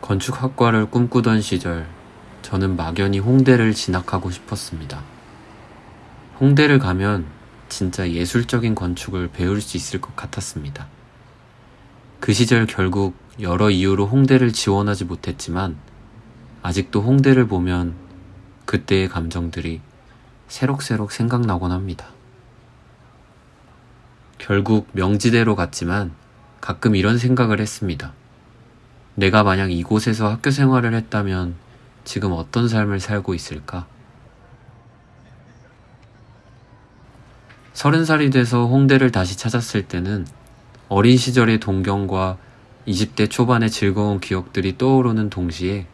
건축학과를 꿈꾸던 시절 저는 막연히 홍대를 진학하고 싶었습니다. 홍대를 가면 진짜 예술적인 건축을 배울 수 있을 것 같았습니다. 그 시절 결국 여러 이유로 홍대를 지원하지 못했지만 아직도 홍대를 보면 그때의 감정들이 새록새록 생각나곤 합니다. 결국 명지대로 갔지만 가끔 이런 생각을 했습니다. 내가 만약 이곳에서 학교 생활을 했다면 지금 어떤 삶을 살고 있을까? 서른 살이 돼서 홍대를 다시 찾았을 때는 어린 시절의 동경과 20대 초반의 즐거운 기억들이 떠오르는 동시에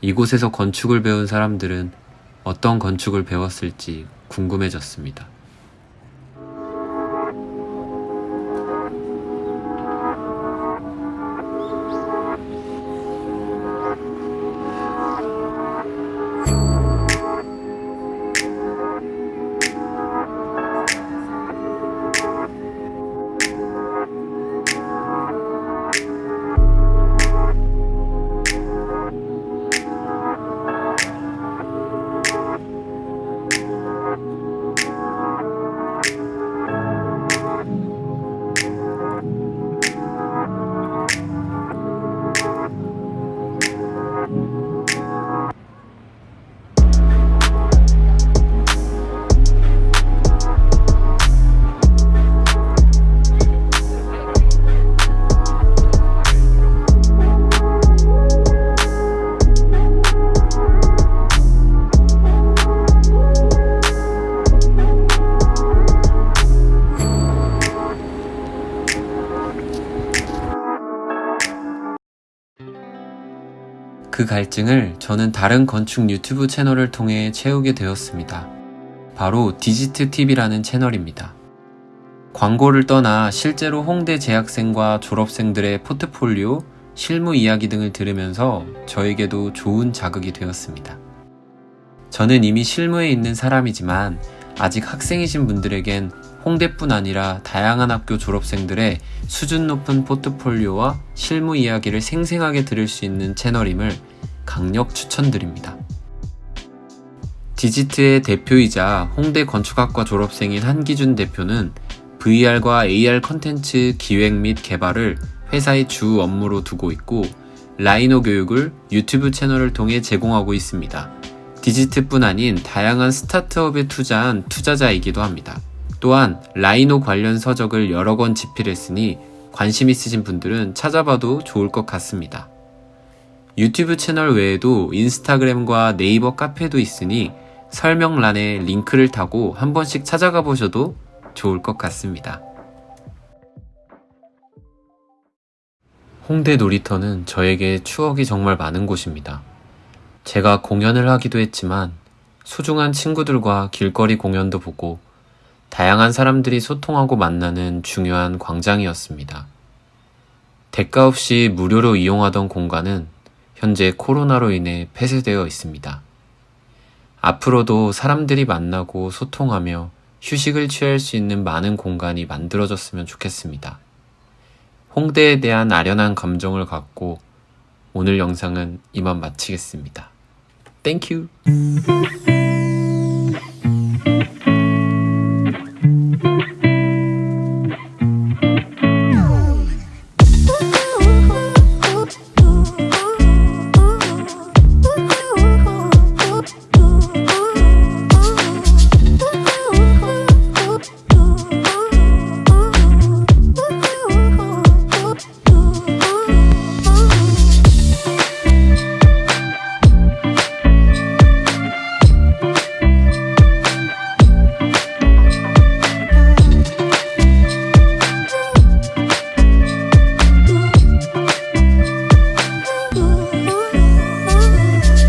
이곳에서 건축을 배운 사람들은 어떤 건축을 배웠을지 궁금해졌습니다. 그 갈증을 저는 다른 건축 유튜브 채널을 통해 채우게 되었습니다. 바로 디지트 TV라는 채널입니다. 광고를 떠나 실제로 홍대 재학생과 졸업생들의 포트폴리오, 실무 이야기 등을 들으면서 저에게도 좋은 자극이 되었습니다. 저는 이미 실무에 있는 사람이지만 아직 학생이신 분들에겐 홍대뿐 아니라 다양한 학교 졸업생들의 수준 높은 포트폴리오와 실무 이야기를 생생하게 들을 수 있는 채널임을 강력 추천드립니다. 디지트의 대표이자 홍대 건축학과 졸업생인 한기준 대표는 VR과 AR 컨텐츠 기획 및 개발을 회사의 주 업무로 두고 있고 라이노 교육을 유튜브 채널을 통해 제공하고 있습니다. 디지트뿐 아닌 다양한 스타트업에 투자한 투자자이기도 합니다. 또한 라이노 관련 서적을 여러 권 집필했으니 관심 있으신 분들은 찾아봐도 좋을 것 같습니다. 유튜브 채널 외에도 인스타그램과 네이버 카페도 있으니 설명란에 링크를 타고 한 번씩 찾아가 보셔도 좋을 것 같습니다. 홍대 놀이터는 저에게 추억이 정말 많은 곳입니다. 제가 공연을 하기도 했지만 소중한 친구들과 길거리 공연도 보고 다양한 사람들이 소통하고 만나는 중요한 광장이었습니다. 대가 없이 무료로 이용하던 공간은 현재 코로나로 인해 폐쇄되어 있습니다. 앞으로도 사람들이 만나고 소통하며 휴식을 취할 수 있는 많은 공간이 만들어졌으면 좋겠습니다. 홍대에 대한 아련한 감정을 갖고 오늘 영상은 이만 마치겠습니다. 땡큐!